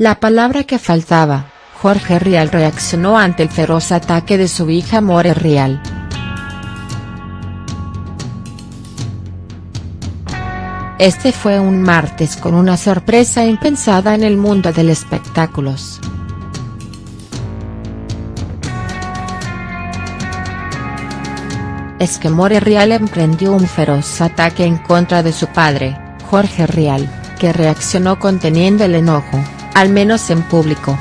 La palabra que faltaba, Jorge Rial reaccionó ante el feroz ataque de su hija More Rial. Este fue un martes con una sorpresa impensada en el mundo del espectáculos. Es que More Rial emprendió un feroz ataque en contra de su padre, Jorge Rial, que reaccionó conteniendo el enojo, al menos en público.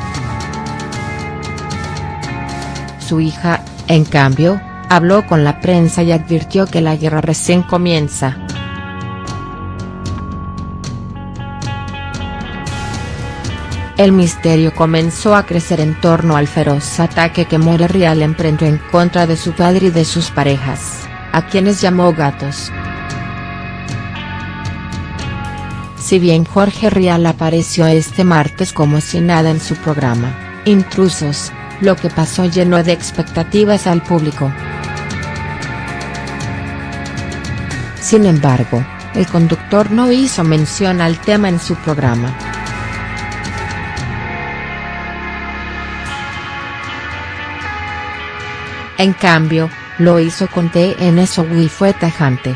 Su hija, en cambio, habló con la prensa y advirtió que la guerra recién comienza. El misterio comenzó a crecer en torno al feroz ataque que More Real emprendió en contra de su padre y de sus parejas, a quienes llamó gatos. Si bien Jorge Rial apareció este martes como si nada en su programa, Intrusos, lo que pasó llenó de expectativas al público. Sin embargo, el conductor no hizo mención al tema en su programa. En cambio, lo hizo con TNS y fue tajante.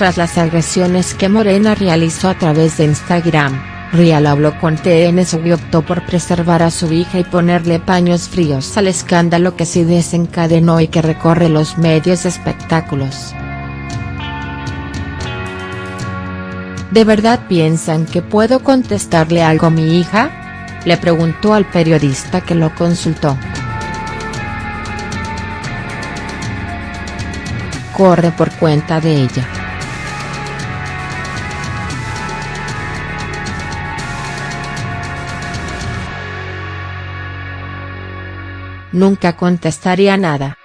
Tras las agresiones que Morena realizó a través de Instagram, Rial habló con TNS y optó por preservar a su hija y ponerle paños fríos al escándalo que se desencadenó y que recorre los medios espectáculos. ¿De verdad piensan que puedo contestarle algo a mi hija?, le preguntó al periodista que lo consultó. Corre por cuenta de ella. Nunca contestaría nada.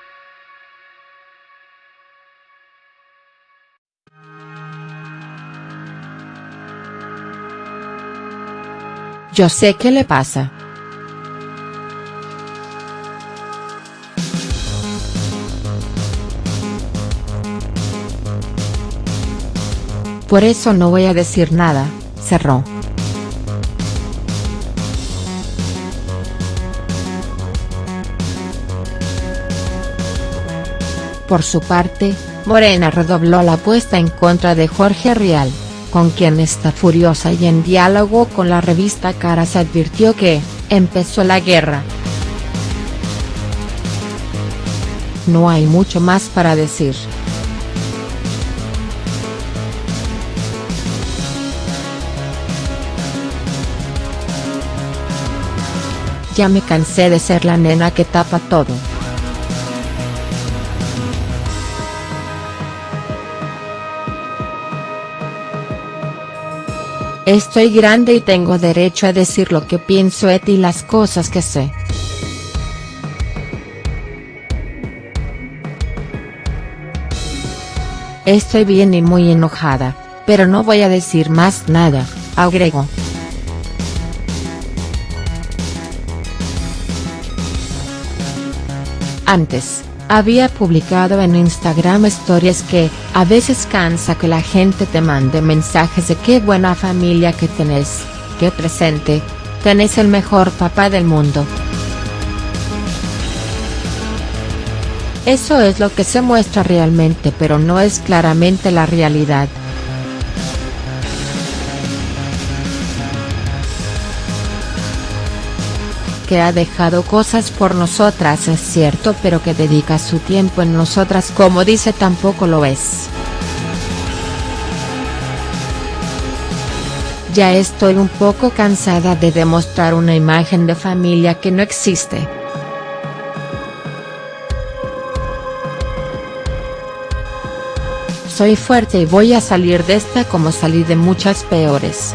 Yo sé qué le pasa. Por eso no voy a decir nada, cerró. Por su parte, Morena redobló la apuesta en contra de Jorge Rial con quien está furiosa y en diálogo con la revista Caras advirtió que, empezó la guerra. No hay mucho más para decir. Ya me cansé de ser la nena que tapa todo. Estoy grande y tengo derecho a decir lo que pienso et y las cosas que sé. Estoy bien y muy enojada, pero no voy a decir más nada, agregó. Antes, había publicado en Instagram stories que, a veces cansa que la gente te mande mensajes de qué buena familia que tenés, qué presente, tenés el mejor papá del mundo. Eso es lo que se muestra realmente pero no es claramente la realidad. Que ha dejado cosas por nosotras es cierto pero que dedica su tiempo en nosotras como dice tampoco lo es. Ya estoy un poco cansada de demostrar una imagen de familia que no existe. Soy fuerte y voy a salir de esta como salí de muchas peores.